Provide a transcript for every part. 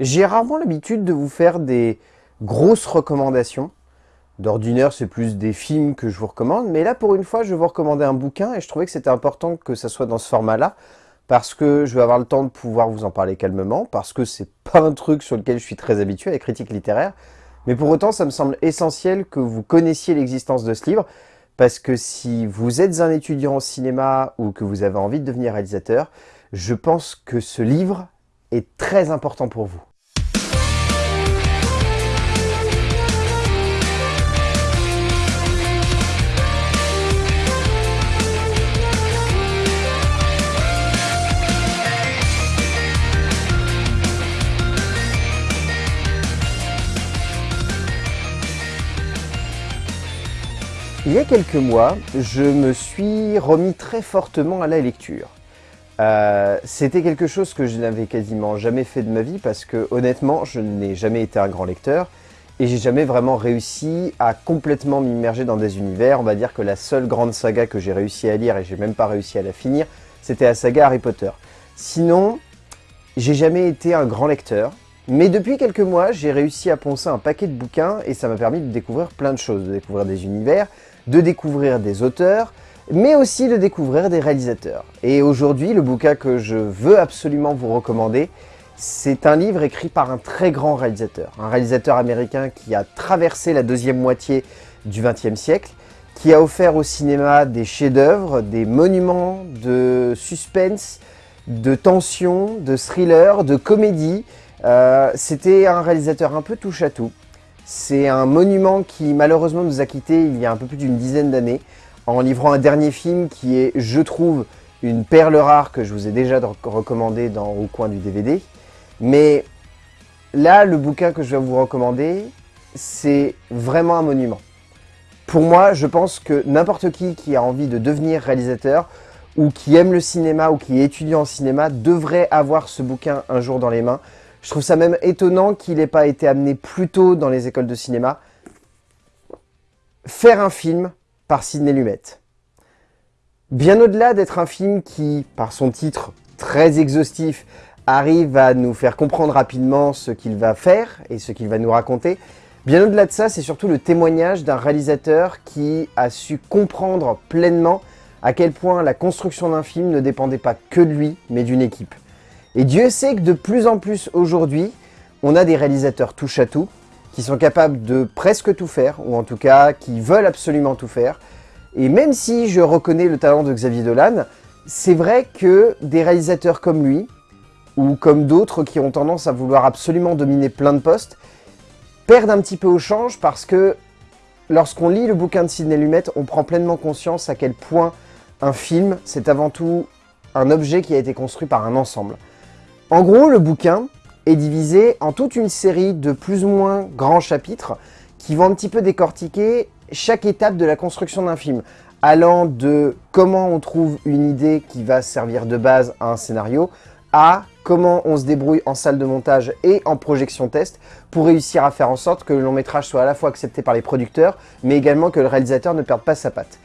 J'ai rarement l'habitude de vous faire des grosses recommandations. D'ordinaire, c'est plus des films que je vous recommande, mais là, pour une fois, je vous recommander un bouquin et je trouvais que c'était important que ça soit dans ce format-là parce que je vais avoir le temps de pouvoir vous en parler calmement, parce que c'est pas un truc sur lequel je suis très habitué, la critique littéraire, mais pour autant, ça me semble essentiel que vous connaissiez l'existence de ce livre, parce que si vous êtes un étudiant au cinéma ou que vous avez envie de devenir réalisateur, je pense que ce livre est très important pour vous. Quelques mois, je me suis remis très fortement à la lecture. Euh, c'était quelque chose que je n'avais quasiment jamais fait de ma vie parce que honnêtement, je n'ai jamais été un grand lecteur et j'ai jamais vraiment réussi à complètement m'immerger dans des univers. On va dire que la seule grande saga que j'ai réussi à lire et j'ai même pas réussi à la finir, c'était la saga Harry Potter. Sinon, j'ai jamais été un grand lecteur. Mais depuis quelques mois, j'ai réussi à poncer un paquet de bouquins et ça m'a permis de découvrir plein de choses, de découvrir des univers, de découvrir des auteurs, mais aussi de découvrir des réalisateurs. Et aujourd'hui, le bouquin que je veux absolument vous recommander, c'est un livre écrit par un très grand réalisateur, un réalisateur américain qui a traversé la deuxième moitié du XXe siècle, qui a offert au cinéma des chefs-d'œuvre, des monuments de suspense, de tension, de thriller, de comédie. Euh, c'était un réalisateur un peu touche-à-tout. C'est un monument qui malheureusement nous a quittés il y a un peu plus d'une dizaine d'années en livrant un dernier film qui est, je trouve, une perle rare que je vous ai déjà recommandé dans Au coin du DVD. Mais là, le bouquin que je vais vous recommander, c'est vraiment un monument. Pour moi, je pense que n'importe qui qui a envie de devenir réalisateur ou qui aime le cinéma ou qui est étudiant en cinéma devrait avoir ce bouquin un jour dans les mains je trouve ça même étonnant qu'il n'ait pas été amené plus tôt dans les écoles de cinéma. Faire un film par Sidney Lumet. Bien au-delà d'être un film qui, par son titre très exhaustif, arrive à nous faire comprendre rapidement ce qu'il va faire et ce qu'il va nous raconter, bien au-delà de ça, c'est surtout le témoignage d'un réalisateur qui a su comprendre pleinement à quel point la construction d'un film ne dépendait pas que de lui, mais d'une équipe. Et Dieu sait que de plus en plus aujourd'hui, on a des réalisateurs touche à tout, qui sont capables de presque tout faire, ou en tout cas qui veulent absolument tout faire. Et même si je reconnais le talent de Xavier Dolan, c'est vrai que des réalisateurs comme lui, ou comme d'autres qui ont tendance à vouloir absolument dominer plein de postes, perdent un petit peu au change parce que lorsqu'on lit le bouquin de Sidney Lumet, on prend pleinement conscience à quel point un film, c'est avant tout un objet qui a été construit par un ensemble. En gros, le bouquin est divisé en toute une série de plus ou moins grands chapitres qui vont un petit peu décortiquer chaque étape de la construction d'un film, allant de comment on trouve une idée qui va servir de base à un scénario, à comment on se débrouille en salle de montage et en projection test pour réussir à faire en sorte que le long métrage soit à la fois accepté par les producteurs, mais également que le réalisateur ne perde pas sa patte.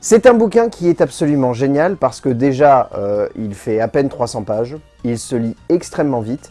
C'est un bouquin qui est absolument génial parce que déjà, euh, il fait à peine 300 pages, il se lit extrêmement vite.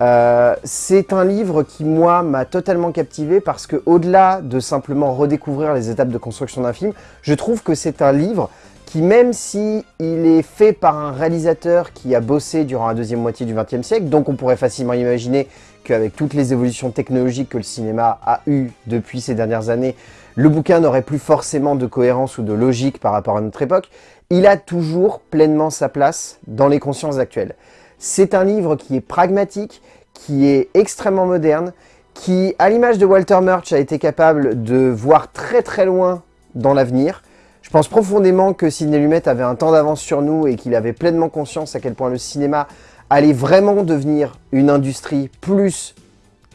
Euh, c'est un livre qui, moi, m'a totalement captivé parce que au-delà de simplement redécouvrir les étapes de construction d'un film, je trouve que c'est un livre qui, même si il est fait par un réalisateur qui a bossé durant la deuxième moitié du XXe siècle, donc on pourrait facilement imaginer qu'avec toutes les évolutions technologiques que le cinéma a eues depuis ces dernières années, le bouquin n'aurait plus forcément de cohérence ou de logique par rapport à notre époque, il a toujours pleinement sa place dans les consciences actuelles. C'est un livre qui est pragmatique, qui est extrêmement moderne, qui, à l'image de Walter Murch, a été capable de voir très très loin dans l'avenir. Je pense profondément que Sidney Lumet avait un temps d'avance sur nous et qu'il avait pleinement conscience à quel point le cinéma allait vraiment devenir une industrie plus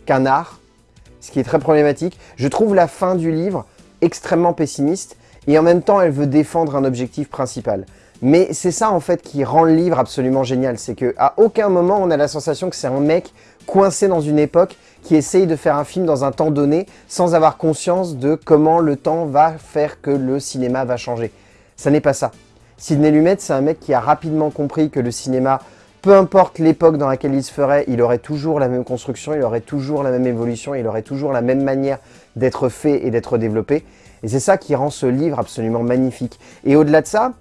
qu'un art, ce qui est très problématique. Je trouve la fin du livre extrêmement pessimiste et en même temps elle veut défendre un objectif principal. Mais c'est ça en fait qui rend le livre absolument génial, c'est qu'à aucun moment on a la sensation que c'est un mec coincé dans une époque qui essaye de faire un film dans un temps donné sans avoir conscience de comment le temps va faire que le cinéma va changer. Ça n'est pas ça. Sidney Lumet, c'est un mec qui a rapidement compris que le cinéma peu importe l'époque dans laquelle il se ferait, il aurait toujours la même construction, il aurait toujours la même évolution, il aurait toujours la même manière d'être fait et d'être développé. Et c'est ça qui rend ce livre absolument magnifique. Et au-delà de ça,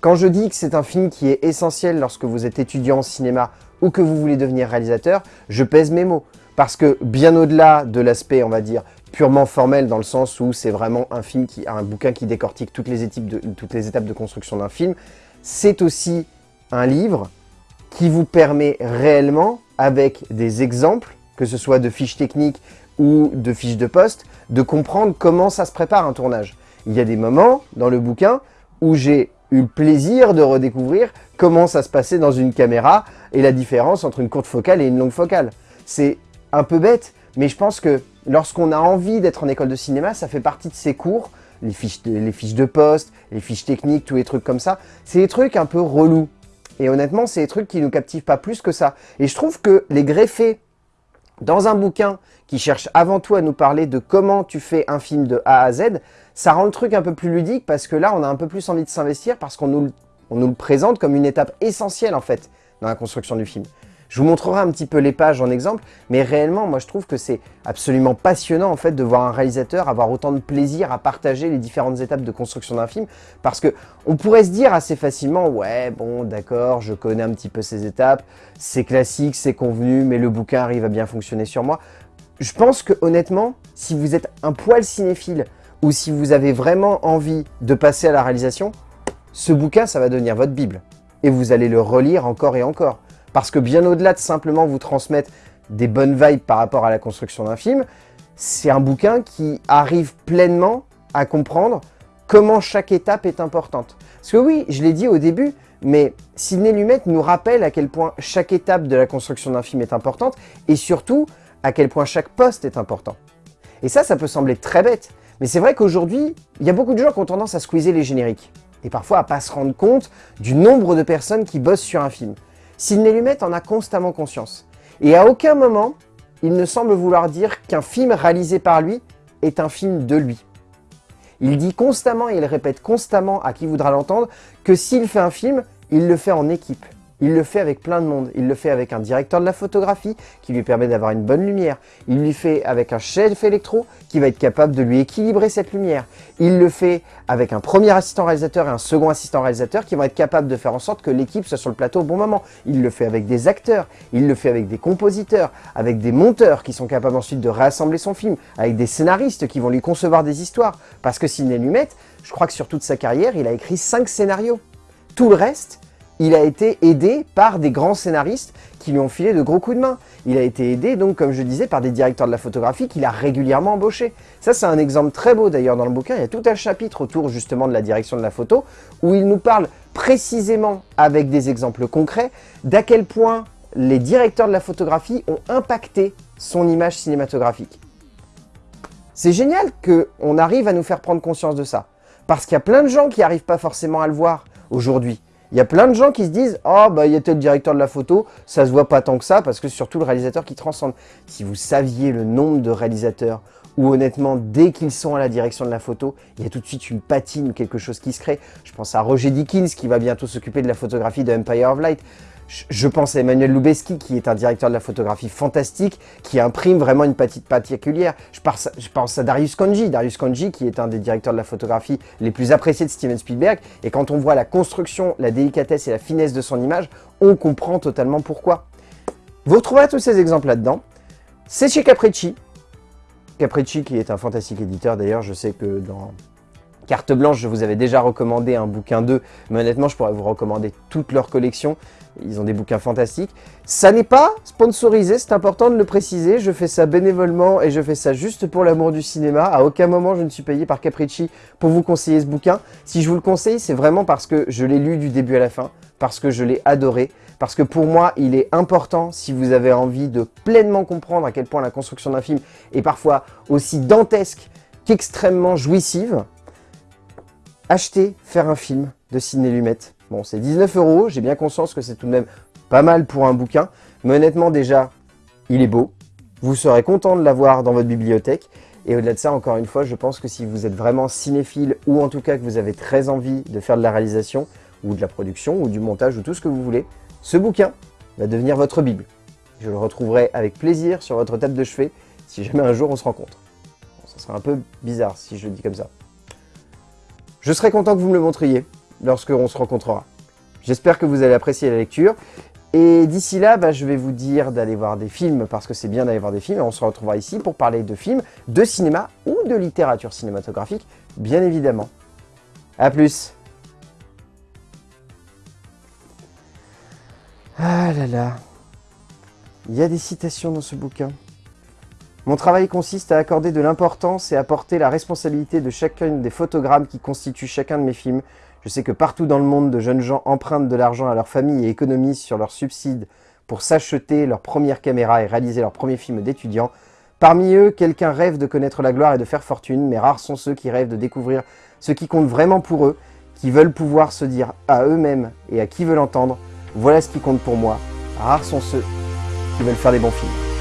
quand je dis que c'est un film qui est essentiel lorsque vous êtes étudiant en cinéma ou que vous voulez devenir réalisateur, je pèse mes mots. Parce que bien au-delà de l'aspect, on va dire, purement formel dans le sens où c'est vraiment un film, qui, un bouquin qui décortique toutes les étapes de construction d'un film, c'est aussi un livre qui vous permet réellement, avec des exemples, que ce soit de fiches techniques ou de fiches de poste, de comprendre comment ça se prépare un tournage. Il y a des moments dans le bouquin où j'ai eu le plaisir de redécouvrir comment ça se passait dans une caméra et la différence entre une courte focale et une longue focale. C'est un peu bête, mais je pense que lorsqu'on a envie d'être en école de cinéma, ça fait partie de ces cours, les fiches, de, les fiches de poste, les fiches techniques, tous les trucs comme ça. C'est des trucs un peu relous. Et honnêtement, c'est des trucs qui nous captivent pas plus que ça. Et je trouve que les greffer dans un bouquin qui cherche avant tout à nous parler de comment tu fais un film de A à Z, ça rend le truc un peu plus ludique parce que là, on a un peu plus envie de s'investir parce qu'on nous, nous le présente comme une étape essentielle en fait dans la construction du film. Je vous montrerai un petit peu les pages en exemple, mais réellement, moi je trouve que c'est absolument passionnant en fait de voir un réalisateur avoir autant de plaisir à partager les différentes étapes de construction d'un film, parce que on pourrait se dire assez facilement, ouais, bon, d'accord, je connais un petit peu ces étapes, c'est classique, c'est convenu, mais le bouquin arrive à bien fonctionner sur moi. Je pense que honnêtement, si vous êtes un poil cinéphile, ou si vous avez vraiment envie de passer à la réalisation, ce bouquin, ça va devenir votre Bible. Et vous allez le relire encore et encore. Parce que bien au-delà de simplement vous transmettre des bonnes vibes par rapport à la construction d'un film, c'est un bouquin qui arrive pleinement à comprendre comment chaque étape est importante. Parce que oui, je l'ai dit au début, mais Sidney Lumet nous rappelle à quel point chaque étape de la construction d'un film est importante et surtout à quel point chaque poste est important. Et ça, ça peut sembler très bête, mais c'est vrai qu'aujourd'hui, il y a beaucoup de gens qui ont tendance à squeezer les génériques et parfois à pas se rendre compte du nombre de personnes qui bossent sur un film. Sidney Lumet en a constamment conscience. Et à aucun moment, il ne semble vouloir dire qu'un film réalisé par lui est un film de lui. Il dit constamment et il répète constamment à qui voudra l'entendre que s'il fait un film, il le fait en équipe. Il le fait avec plein de monde. Il le fait avec un directeur de la photographie qui lui permet d'avoir une bonne lumière. Il le fait avec un chef électro qui va être capable de lui équilibrer cette lumière. Il le fait avec un premier assistant réalisateur et un second assistant réalisateur qui vont être capables de faire en sorte que l'équipe soit sur le plateau au bon moment. Il le fait avec des acteurs, il le fait avec des compositeurs, avec des monteurs qui sont capables ensuite de réassembler son film, avec des scénaristes qui vont lui concevoir des histoires. Parce que Sidney Lumet, je crois que sur toute sa carrière, il a écrit 5 scénarios. Tout le reste, il a été aidé par des grands scénaristes qui lui ont filé de gros coups de main. Il a été aidé, donc, comme je disais, par des directeurs de la photographie qu'il a régulièrement embauchés. Ça, c'est un exemple très beau d'ailleurs dans le bouquin. Il y a tout un chapitre autour justement de la direction de la photo où il nous parle précisément avec des exemples concrets d'à quel point les directeurs de la photographie ont impacté son image cinématographique. C'est génial qu'on arrive à nous faire prendre conscience de ça. Parce qu'il y a plein de gens qui n'arrivent pas forcément à le voir aujourd'hui. Il y a plein de gens qui se disent « Oh, bah, il y a tel directeur de la photo, ça se voit pas tant que ça, parce que c'est surtout le réalisateur qui transcende. » Si vous saviez le nombre de réalisateurs où honnêtement, dès qu'ils sont à la direction de la photo, il y a tout de suite une patine, quelque chose qui se crée. Je pense à Roger Dickens qui va bientôt s'occuper de la photographie de Empire of Light. Je pense à Emmanuel Lubeski, qui est un directeur de la photographie fantastique, qui imprime vraiment une petite particulière. Je pense, à Darius Konji, Darius Konji, qui est un des directeurs de la photographie les plus appréciés de Steven Spielberg. Et quand on voit la construction, la délicatesse et la finesse de son image, on comprend totalement pourquoi. Vous retrouverez tous ces exemples là-dedans. C'est chez Capricci. Capricci, qui est un fantastique éditeur d'ailleurs, je sais que dans Carte Blanche, je vous avais déjà recommandé un bouquin d'eux, mais honnêtement, je pourrais vous recommander toute leur collection. Ils ont des bouquins fantastiques. Ça n'est pas sponsorisé, c'est important de le préciser. Je fais ça bénévolement et je fais ça juste pour l'amour du cinéma. À aucun moment, je ne suis payé par Capricci pour vous conseiller ce bouquin. Si je vous le conseille, c'est vraiment parce que je l'ai lu du début à la fin, parce que je l'ai adoré, parce que pour moi, il est important, si vous avez envie de pleinement comprendre à quel point la construction d'un film est parfois aussi dantesque qu'extrêmement jouissive, acheter, faire un film de Sidney Lumet. Bon, c'est 19 euros, j'ai bien conscience que c'est tout de même pas mal pour un bouquin, mais honnêtement déjà, il est beau, vous serez content de l'avoir dans votre bibliothèque, et au-delà de ça, encore une fois, je pense que si vous êtes vraiment cinéphile, ou en tout cas que vous avez très envie de faire de la réalisation, ou de la production, ou du montage, ou tout ce que vous voulez, ce bouquin va devenir votre Bible. Je le retrouverai avec plaisir sur votre table de chevet si jamais un jour on se rencontre. Bon, ça serait un peu bizarre si je le dis comme ça. Je serai content que vous me le montriez lorsque on se rencontrera. J'espère que vous allez apprécier la lecture. Et d'ici là, bah, je vais vous dire d'aller voir des films, parce que c'est bien d'aller voir des films, et on se retrouvera ici pour parler de films, de cinéma ou de littérature cinématographique, bien évidemment. A plus Ah là là Il y a des citations dans ce bouquin. Mon travail consiste à accorder de l'importance et à porter la responsabilité de chacun des photogrammes qui constituent chacun de mes films. Je sais que partout dans le monde, de jeunes gens empruntent de l'argent à leur famille et économisent sur leurs subsides pour s'acheter leur première caméra et réaliser leur premier film d'étudiant. Parmi eux, quelqu'un rêve de connaître la gloire et de faire fortune, mais rares sont ceux qui rêvent de découvrir ce qui compte vraiment pour eux, qui veulent pouvoir se dire à eux-mêmes et à qui veulent entendre voilà ce qui compte pour moi. Rares sont ceux qui veulent faire des bons films.